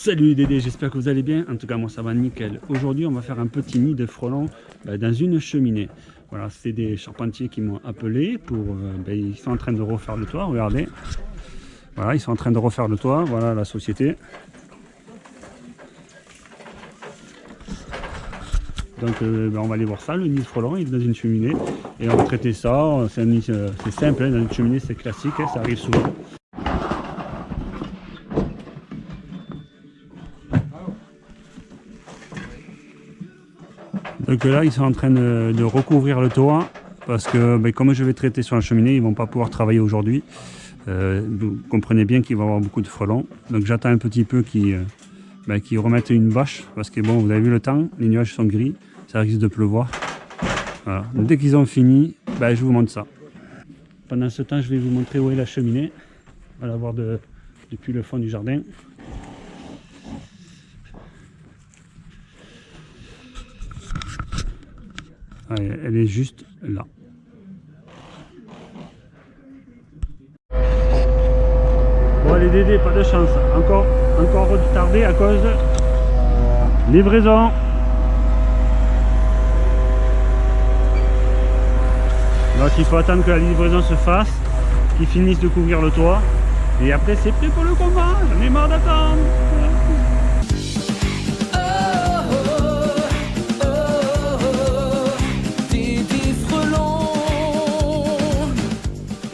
Salut Dédé, j'espère que vous allez bien. En tout cas, moi ça va nickel. Aujourd'hui, on va faire un petit nid de frelons bah, dans une cheminée. Voilà, c'est des charpentiers qui m'ont appelé pour. Euh, bah, ils sont en train de refaire le toit, regardez. Voilà, ils sont en train de refaire le toit. Voilà la société. Donc euh, bah, on va aller voir ça, le nid de frelons, il est dans une cheminée. Et on va traiter ça, c'est euh, simple, hein, dans une cheminée c'est classique, hein, ça arrive souvent. Donc là, ils sont en train de, recouvrir le toit parce que ben, comme je vais traiter sur la cheminée, ils ne vont pas pouvoir travailler aujourd'hui. Euh, vous comprenez bien qu'il va y avoir beaucoup de frelons. Donc j'attends un petit peu qu'ils euh, ben, remettent une bâche parce que bon, vous avez vu le temps, les nuages sont gris, ça risque de pleuvoir. Dès qu'ils ont fini, ben, je vous montre ça. Pendant ce temps, je vais vous montrer où est la cheminée. On va la voir depuis le fond du jardin. Elle est juste là. Bon les Dédé, pas de chance. Encore, encore retardé à cause livraison. Donc il faut attendre que la livraison se fasse, qu'ils finissent de couvrir le toit. Et après c'est prêt pour le combat, j'en ai marre d'attendre.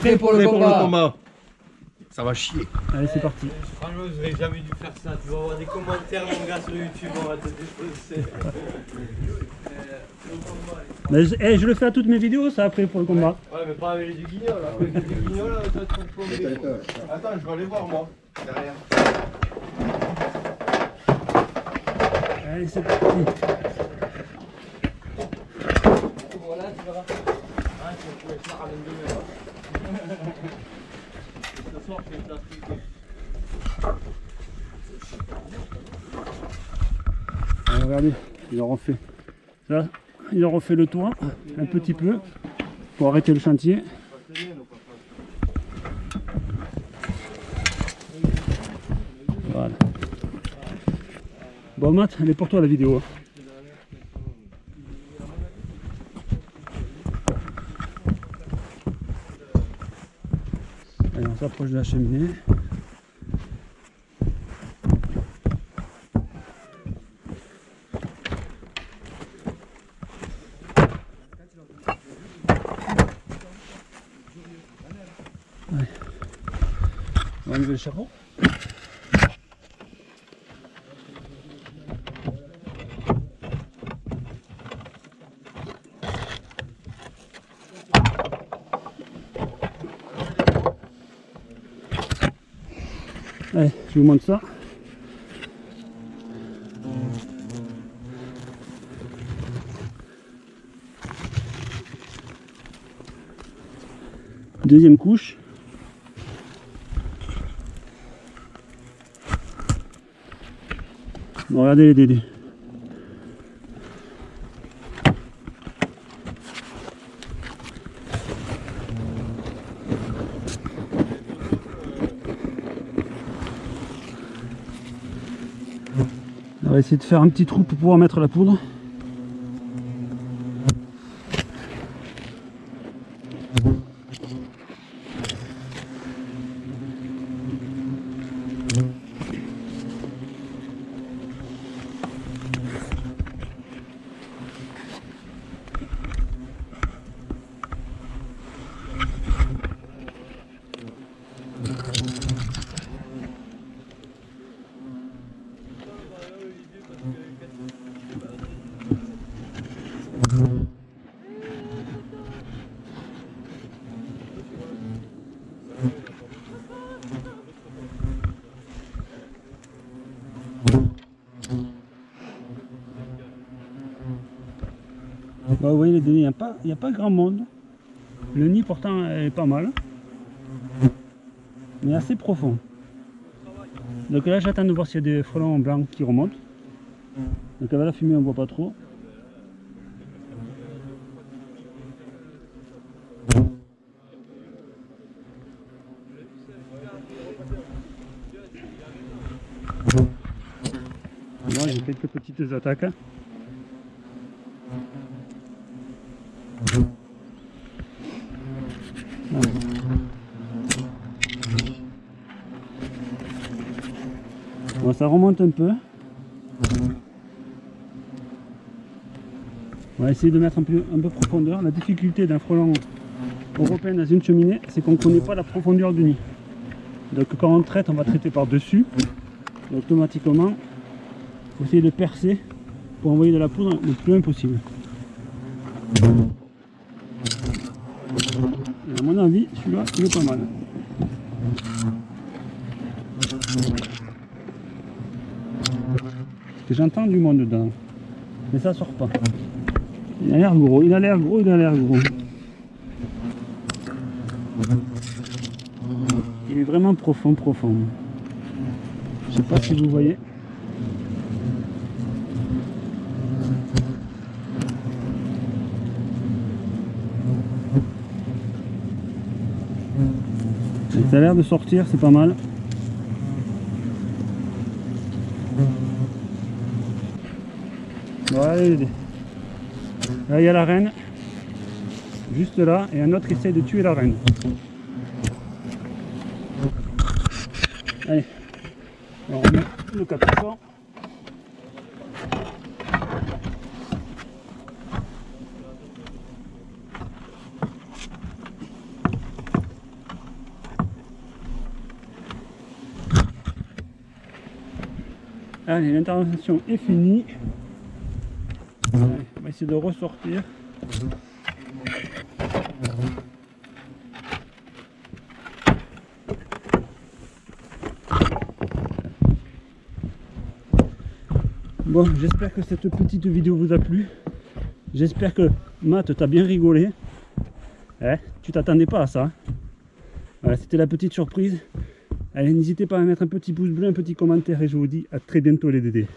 Prêt pour, le, combat. Ça va chier. Allez, c'est parti. Franchement, je n'aurais jamais dû faire ça. Tu vas avoir des commentaires, mon gars, sur YouTube. On va te défoncer. Mais je, eh, je, le fais à toutes mes vidéos, ça, après pour le combat. Ouais, mais pas avec les du guignol. Là. Avec les du guignol, là, toi, tu peux Attends, je vais aller voir, moi. Derrière. Allez, c'est parti. Voilà, tu verras. Tu vas pouvoir faire à 22 heures. Ce soir, je vais Alors, regardez, ils ont refait. Là, ils ont refait le toit un petit peu pour arrêter le chantier. Voilà. Bon Matt, elle est pour toi la vidéo. Hein. On s'approche de la cheminée. On va enlever le chapeau. Allez, je vous montre ça. Deuxième couche. Regardez les dédés. On va essayer de faire un petit trou pour pouvoir mettre la poudre. Bah, vous voyez, il n'y a, pas, a pas grand monde. Le nid pourtant est pas mal. Mais assez profond. Donc là j'attends de voir s'il y a des frelons blancs qui remontent. Donc avec la fumée on voit pas trop. Allez, quelques petites attaques. Ça remonte un peu. On va essayer de mettre un peu, un peu profondeur. La difficulté d'un frelon européen dans une cheminée, c'est qu'on ne connaît pas la profondeur du nid. Donc quand on traite, on va traiter par-dessus. Automatiquement, il faut essayer de percer pour envoyer de la poudre le plus loin possible. À mon avis, celui-là, il est pas mal. J'entends du monde dedans. Mais ça sort pas. Il a l'air gros, il a l'air gros, il a l'air gros. Il est vraiment profond, profond. Je sais pas si vous voyez. Ça a l'air de sortir, c'est pas mal. Voilà, là il y a la reine, juste là, et un autre essaie de tuer la reine. Allez, on remet le capuchon. Allez, l'intervention est finie. De ressortir. Bon, j'espère que cette petite vidéo vous a plu. J'espère que Matt t'a bien rigolé. Eh, tu t'attendais pas à ça. C'était la petite surprise. Allez, n'hésitez pas à mettre un petit pouce bleu, un petit commentaire et je vous dis à très bientôt les dédés.